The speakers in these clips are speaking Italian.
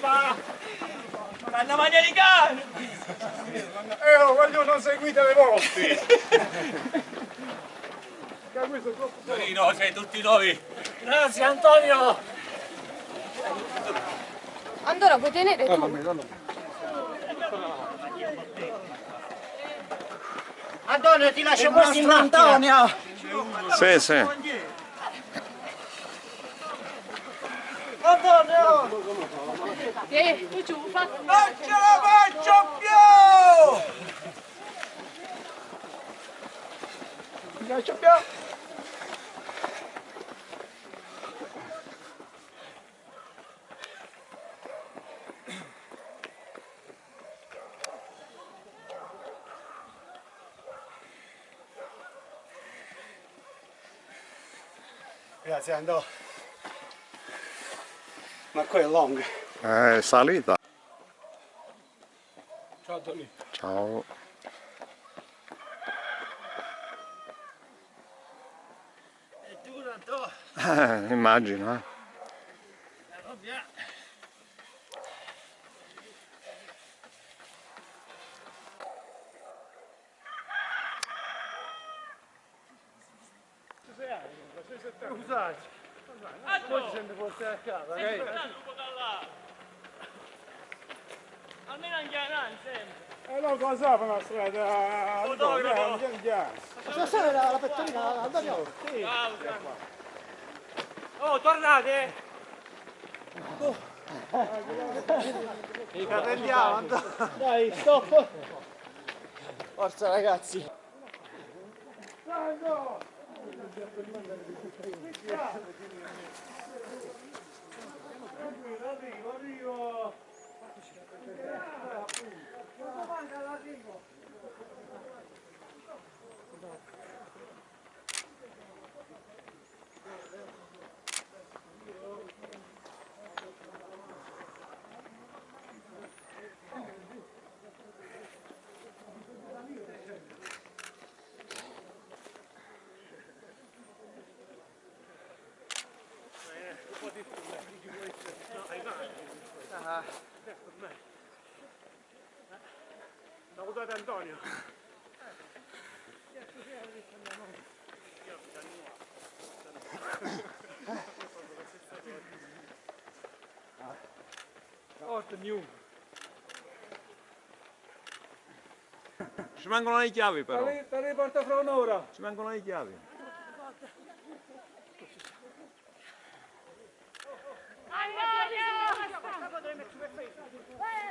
Vanno mania di cane! Eh, oh, voglio non seguite le volte! Torino, sei tutti noi! Grazie Antonio! Andora, puoi tenere tu? Antonio ti lascio questi in Antonio! Sì, sì. Antonio! Eh, tu giù, fa... Non ce la faccio più! Grazie Andò. Ma qua è long. Eh, salita. Ciao Tony. Ciao. È duro Antonio! Eh, immagino, eh. Scusate. Poi ci sente portare a casa, ok? Almeno anche a sempre! Eh no, cosa fa una strada? Eh, andiamo, andiamo. Stasera la, la pettorina Antonio! Sì! Oh, tornate! Andiamo Antonio! Dai, stop! Forza ragazzi! Arrivo, arrivo. Saludate Antonio. Hort new. Ci mancano le chiavi però. Te le porta fra un'ora. Ci mancano le chiavi. Vai,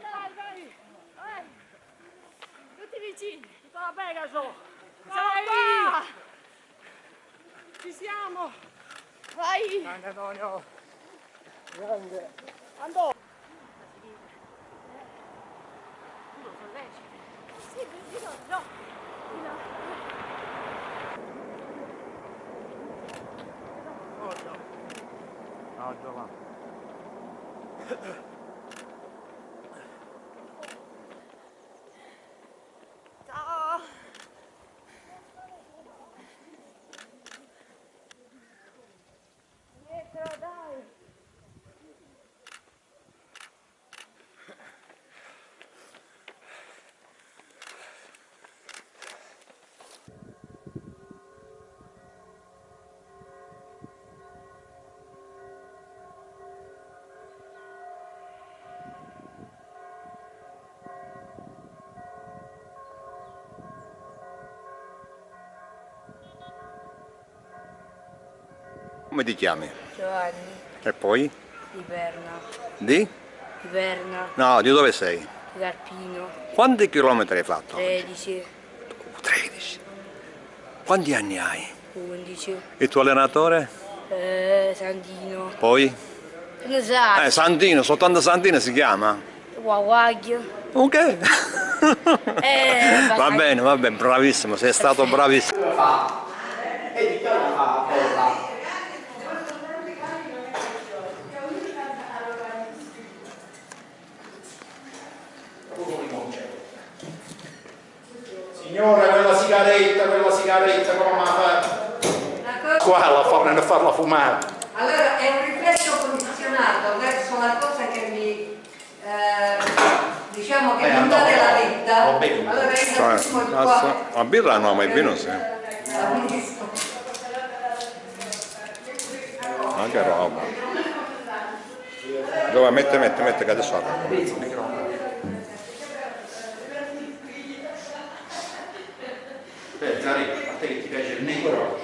vai, vai! Tutti la Pegaso! Vai! Ci siamo! Vai! Grande Antonio. Grande! Andò! Sì, di no, no! Di. No, Giovanni. Come ti chiami? Giovanni, E poi? di Berna, Di? di Berna, No, di dove sei? di Carpino, Quanti chilometri hai fatto? 13, 13. Quanti anni hai? 11, Il tuo allenatore? eh, Sandino, Poi? ne sai, Eh, Santino, soltanto Santino si chiama? Guaguaglio, Ok. eh, va bene, va bene, bravissimo, sei stato bravissimo. Signore, quella sigaretta, come la fa? Qua la fanno a farla fumare. Allora è un riflesso condizionato verso la cosa che mi, eh, mi Va bene. Cioè, cazzo, la birra no, ma il vino sì. Ma che roba. Dove mette, mette, mette, che adesso apro. Beh, Zari, a te che ti piace il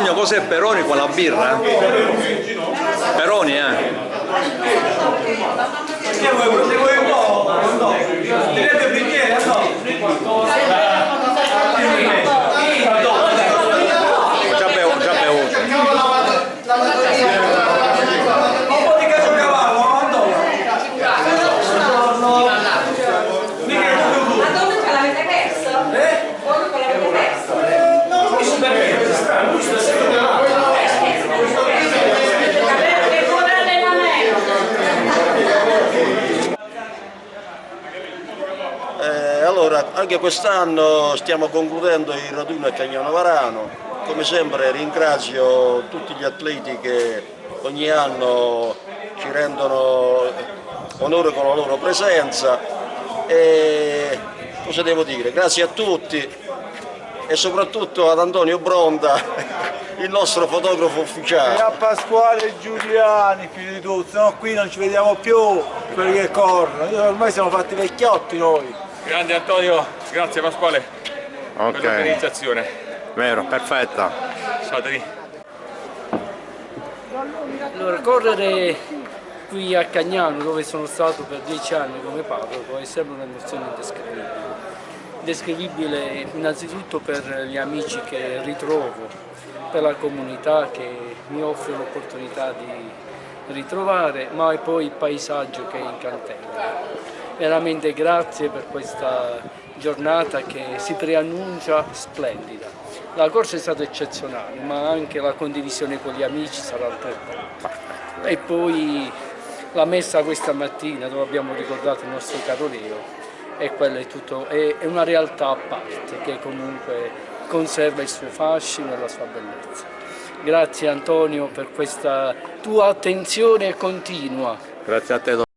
Antonio, cos'è Peroni con la birra? Peroni, eh? Allora, anche quest'anno stiamo concludendo il raduno a Cagnano Varano. Come sempre ringrazio tutti gli atleti che ogni anno ci rendono onore con la loro presenza e cosa devo dire? Grazie a tutti e soprattutto ad Antonio Bronda, il nostro fotografo E ufficiale. a Pasquale Giuliani più di tutto, no qui non ci vediamo più quelli che corrono, ormai siamo fatti vecchiotti noi. Grande Antonio, grazie Pasquale per Ok, l'organizzazione. vero, perfetta. Satani. Allora, correre qui a Cagnano, dove sono stato per dieci anni come parroco, è sempre un'emozione indescrivibile. Indescrivibile innanzitutto per gli amici che ritrovo, per la comunità che mi offre l'opportunità di ritrovare, ma poi il paesaggio che è incantevole. Veramente grazie per questa giornata che si preannuncia splendida. La corsa è stata eccezionale, ma anche la condivisione con gli amici sarà altrettanto. E poi la messa questa mattina dove abbiamo ricordato il nostro caro Leo e quella è, tutto, è, una realtà a parte che comunque conserva il suo fascino e la sua bellezza. Grazie Antonio per questa tua attenzione continua. Grazie a te.